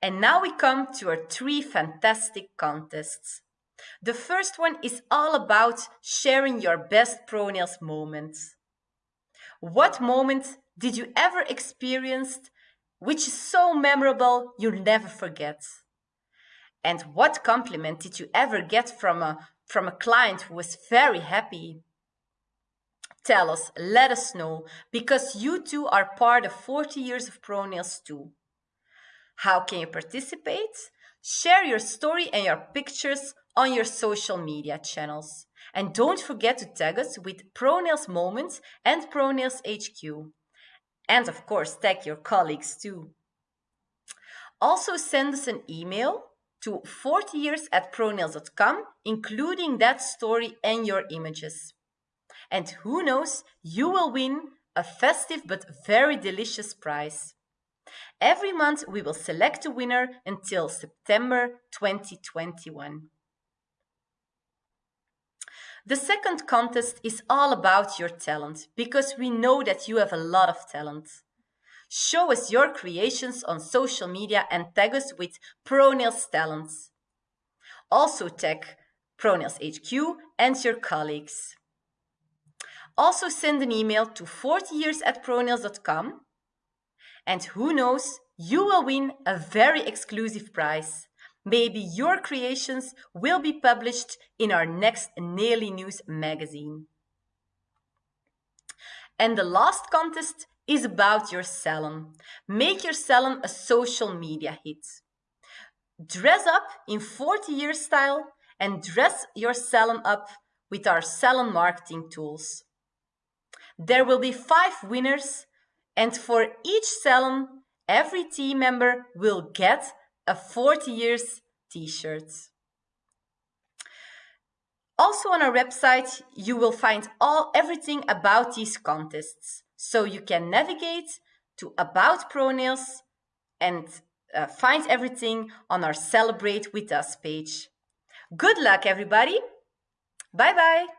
And now we come to our three fantastic contests. The first one is all about sharing your best ProNails moments. What moment did you ever experience which is so memorable you'll never forget? And what compliment did you ever get from a, from a client who was very happy? Tell us, let us know, because you too are part of 40 years of ProNails too. How can you participate? Share your story and your pictures on your social media channels. And don't forget to tag us with ProNails Moments and ProNails HQ. And of course, tag your colleagues too. Also send us an email to 40years at pronails.com, including that story and your images. And who knows, you will win a festive but very delicious prize. Every month we will select a winner until September 2021. The second contest is all about your talent because we know that you have a lot of talent. Show us your creations on social media and tag us with ProNails Talents. Also tag ProNails HQ and your colleagues. Also send an email to 40years at pronails.com and who knows, you will win a very exclusive prize. Maybe your creations will be published in our next Naily News magazine. And the last contest is about your salon. Make your salon a social media hit. Dress up in 40 year style and dress your salon up with our salon marketing tools. There will be five winners and for each salon, every team member will get a 40 years t-shirt. Also on our website, you will find all everything about these contests. So you can navigate to About ProNails and uh, find everything on our Celebrate With Us page. Good luck, everybody. Bye-bye.